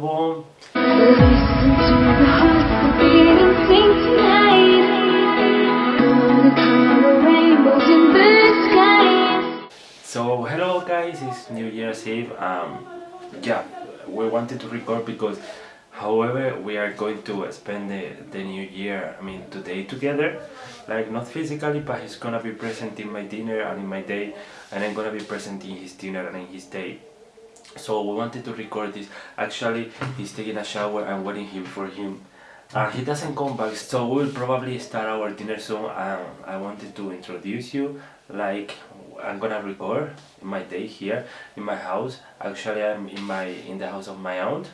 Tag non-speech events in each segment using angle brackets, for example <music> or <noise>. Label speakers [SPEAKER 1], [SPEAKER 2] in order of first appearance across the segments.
[SPEAKER 1] Bom? So, hello guys, it's New Year's Eve. Um, yeah, we wanted to record because however we are going to spend the, the new year i mean today together like not physically but he's gonna be present in my dinner and in my day and i'm gonna be present in his dinner and in his day so we wanted to record this. Actually he's taking a shower i'm waiting him for him. And he doesn't come back so we'll probably start our dinner soon. Um, i wanted to introduce you like i'm gonna record my day here in my house. Actually i'm in my in the house of my aunt.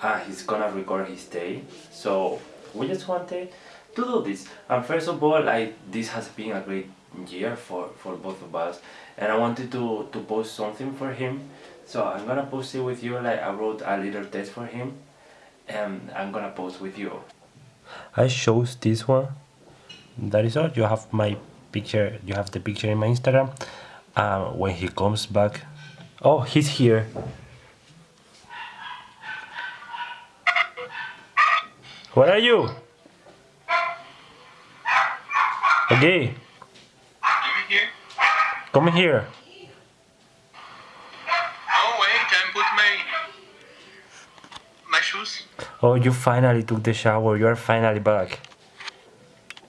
[SPEAKER 1] Uh, he's gonna record his day. So we just wanted to do this. And first of all like this has been a great year for for both of us. And i wanted to to post something for him so I'm gonna post it with you like I wrote a little text for him and I'm gonna post with you. I chose this one. That is all. You have my picture, you have the picture in my Instagram. Uh, when he comes back, oh, he's here. Where are you? Okay. Come here. Oh, you finally took the shower. You are finally back.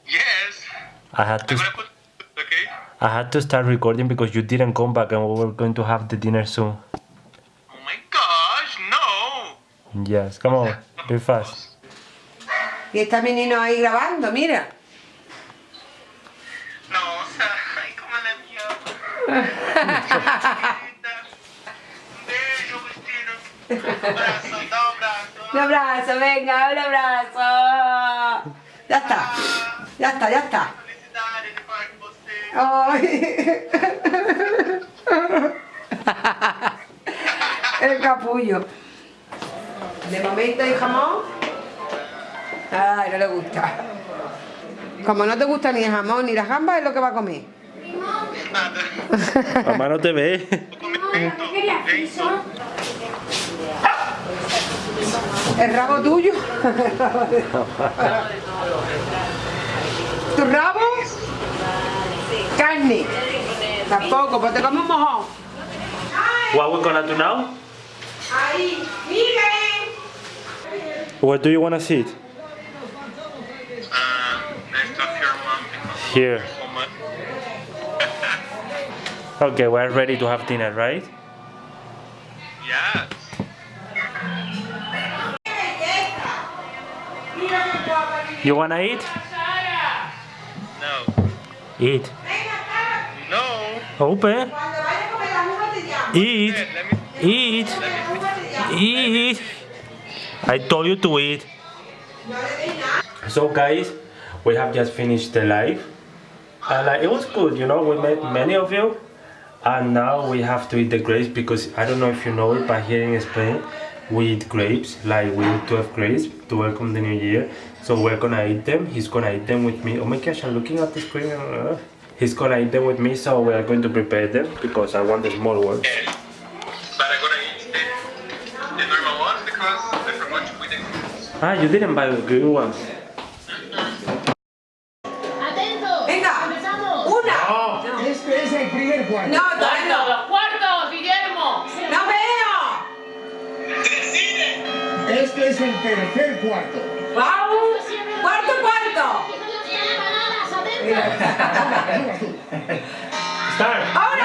[SPEAKER 2] Yes.
[SPEAKER 1] I had to.
[SPEAKER 2] Put, okay.
[SPEAKER 1] I had to start recording because you didn't come back, and we were going to have the dinner soon.
[SPEAKER 2] Oh my gosh, no.
[SPEAKER 1] Yes, come on, be fast.
[SPEAKER 3] Y está menino ahí grabando, mira.
[SPEAKER 2] No, o sea, ay, como la mía. Un beijo, Cristina. Un abrazo,
[SPEAKER 3] venga, un abrazo. Ya está, ya está, ya está. Ay. <laughs> El capullo. De momento hay jamón. Ay, no le gusta. Como no te gusta ni el jamón ni la gamba, es lo que va a comer.
[SPEAKER 1] Mamá no te ve.
[SPEAKER 3] El rabo tuyo. ¿Tu rabo? Carne. Tampoco, pues te comes un mojón.
[SPEAKER 1] What we gonna do now?
[SPEAKER 3] Ahí, Miguel.
[SPEAKER 1] Where do you wanna sit?
[SPEAKER 2] Uh, next of your mom
[SPEAKER 1] Here. Okay, we're ready to have dinner, right? You wanna eat?
[SPEAKER 2] No.
[SPEAKER 1] Eat.
[SPEAKER 2] No.
[SPEAKER 1] Open.
[SPEAKER 3] Cuando vaya a comer la uva te llamo.
[SPEAKER 1] Eat. Eat.
[SPEAKER 2] let me
[SPEAKER 3] Uva te llamo.
[SPEAKER 1] Eat. I told you to eat.
[SPEAKER 3] No le des nada.
[SPEAKER 1] So guys, we have just finished the live. And uh, it was good, you know, we met many of you. And now we have to eat the grapes because I don't know if you know it, but here in Spain, we eat grapes, like we eat 12 grapes to welcome the new year. So we're gonna eat them, he's gonna eat them with me. Oh my gosh, I'm looking at the screen. uh, He's gonna eat them with me, so we are going to prepare them because I want the small ones.
[SPEAKER 2] But I'm gonna eat the, the normal ones because I forgot to put the fruits.
[SPEAKER 1] Ah, you didn't buy the green ones.
[SPEAKER 4] Tercer cuarto.
[SPEAKER 3] Vamos. Cuarto, cuarto.
[SPEAKER 1] Start!
[SPEAKER 3] Ahora.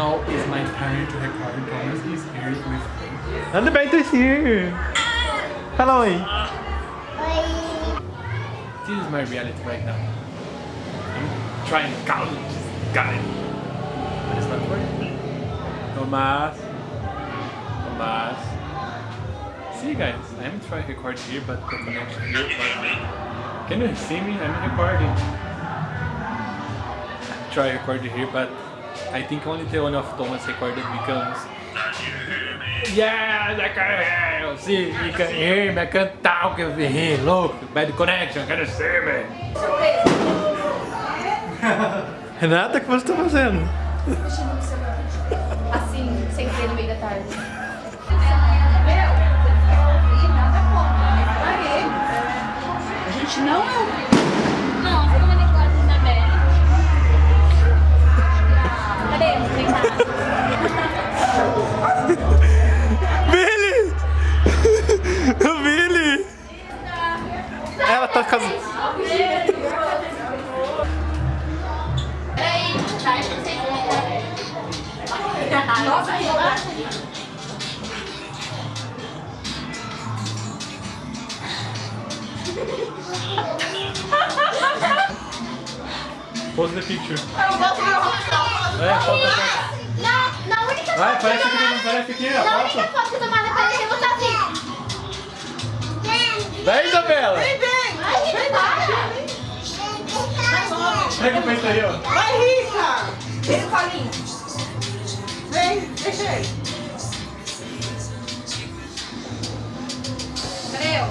[SPEAKER 5] now is my turn to record. Thomas is here with me.
[SPEAKER 6] And the bait is here. Hello.
[SPEAKER 5] This is my reality right now. I'm trying to count this guy. But it's not working. Thomas. Thomas. See guys, I'm trying to record here but the connection here but uh, Can you see me? I'm recording. Try record here but I think only the one of Thomas recorded becomes Yes, I can hear you. See, you can hear me. I can talk with you. Look, bad connection. Can you see me?
[SPEAKER 6] Renata, o que você tá fazendo?
[SPEAKER 7] Assim, sem querer no meio da tarde. Acho que Nossa,
[SPEAKER 5] Pose the picture.
[SPEAKER 7] Eu gosto de uma
[SPEAKER 5] É, foto, foto.
[SPEAKER 7] Na, na única
[SPEAKER 5] Vai,
[SPEAKER 7] foto
[SPEAKER 5] parece
[SPEAKER 7] que tomava-
[SPEAKER 5] parece aqui, ó.
[SPEAKER 7] Na
[SPEAKER 5] Foto.
[SPEAKER 7] única foto que eu tomava parecia você assim.
[SPEAKER 5] Vem, Isabela!
[SPEAKER 7] Ai, que para!
[SPEAKER 5] Pega o peito aí, ó.
[SPEAKER 3] Vai, Rica! Vem, Paulinho. Vem, deixa ele.
[SPEAKER 7] Cadê eu?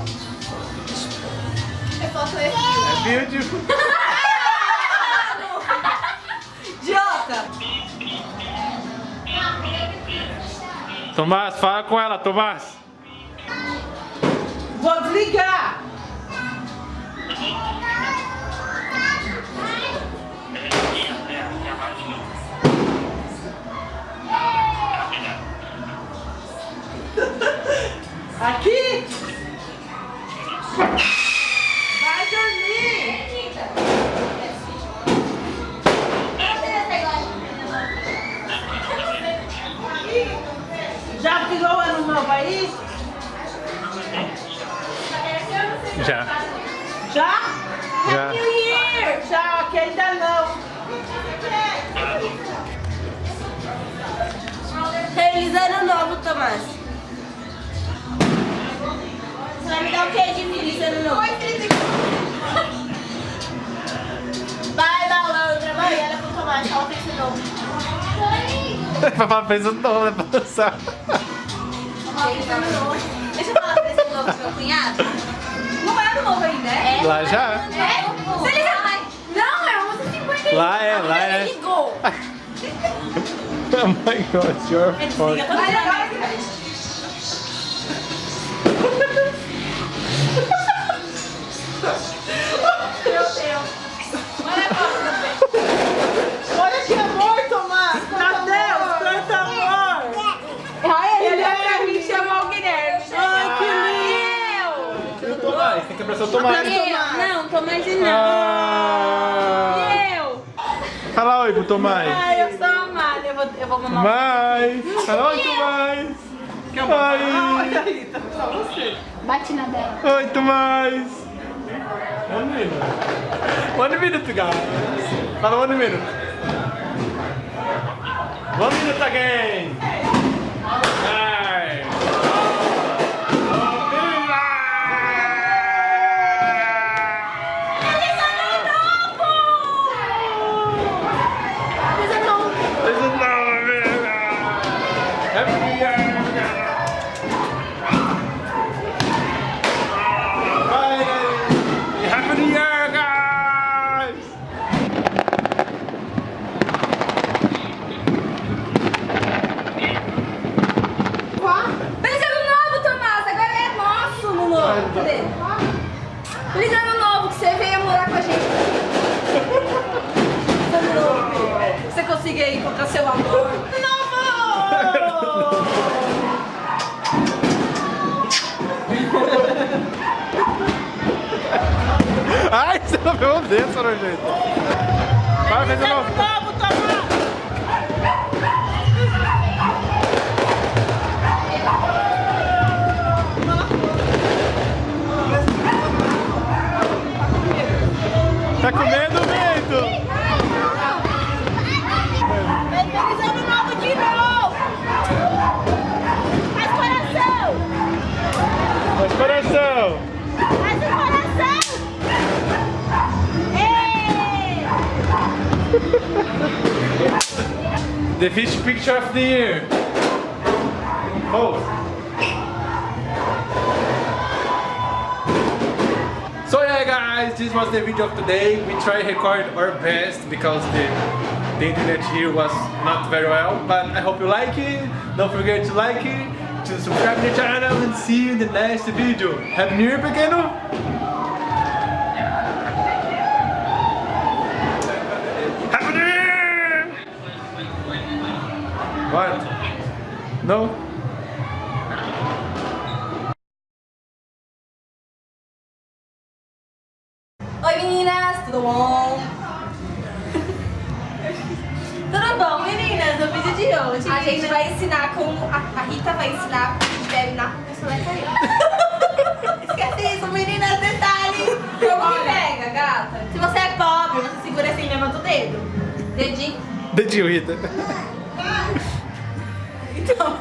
[SPEAKER 7] Eu foto esse.
[SPEAKER 5] É beautiful. <laughs>
[SPEAKER 3] Idiota!
[SPEAKER 6] Tomás, fala com ela, Tomás.
[SPEAKER 3] Vou desligar! Aqui! Vai dormir! Já virou ano novo aí?
[SPEAKER 6] Já.
[SPEAKER 3] Já?
[SPEAKER 6] Já.
[SPEAKER 3] Já, que ainda não.
[SPEAKER 8] Feliz ano novo, Tomás. Você vai me dar o que de feliz ano novo? Vai, malandra, vai, olha pro Tomás, fala feliz ano novo.
[SPEAKER 6] Papai fez o nome, né, pra.
[SPEAKER 8] Feliz novo. Deixa eu falar feliz ano novo pro meu cunhado.
[SPEAKER 3] Não é ano novo ainda, é?
[SPEAKER 8] É?
[SPEAKER 6] Lá já.
[SPEAKER 8] É? Feliz novo. Não, é 11h50.
[SPEAKER 6] Lá é, lá é.
[SPEAKER 8] Ele ligou. <laughs>
[SPEAKER 6] Oh my god, it's your pro Tomás.
[SPEAKER 8] Ai, eu sou amada. Eu vou, eu vou mamar.
[SPEAKER 6] Tomás. Fala oi, Tomás.
[SPEAKER 3] Olha
[SPEAKER 6] Oi.
[SPEAKER 3] aí, tá só você.
[SPEAKER 7] Bate na dela.
[SPEAKER 6] Oi, Tomás. One minute. One minute, guys. Fala one minute. One minute again.
[SPEAKER 8] Cadê? Feliz ano novo, que você venha morar com a gente. Ano novo, que você consiga encontrar seu amor. Novo!
[SPEAKER 6] Ai, você não viu um desse, nojento. Vai, fez de novo. The fish picture of the year. Oh. So yeah guys, this was the video of today. We tried record our best because the, the internet here was not very well. But I hope you like it. Don't forget to like it, to subscribe to the channel and see you in the next video. Happy New Year, pequeno! What? No?
[SPEAKER 8] Oi meninas, tudo bom? tudo bom meninas? No vídeo de hoje a gente vai ensinar como. A, a Rita vai ensinar como a gente bebe na solecaria. <laughs> Esquece isso, meninas, detalhe! Como que pega, gata? Se você é pobre, você segura assim mesmo do dedo. Dedinho.
[SPEAKER 6] Dedinho, Rita.
[SPEAKER 8] Então.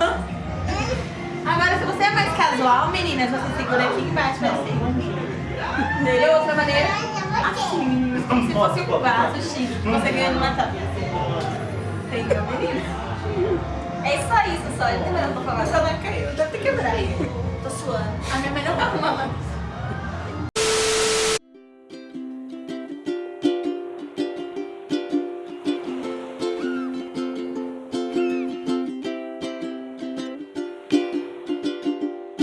[SPEAKER 8] Agora se você é mais casual, meninas, você segura aqui embaixo assim. Entendeu? Outra maneira, assim, meninas, como se fosse um vaso que você ganha numa taça. Entendeu, meninas? É só isso, só. Mais nada pra falar. Só não caiu, deve ter quebrado. Tô suando. A minha mãe não vai arrumar uma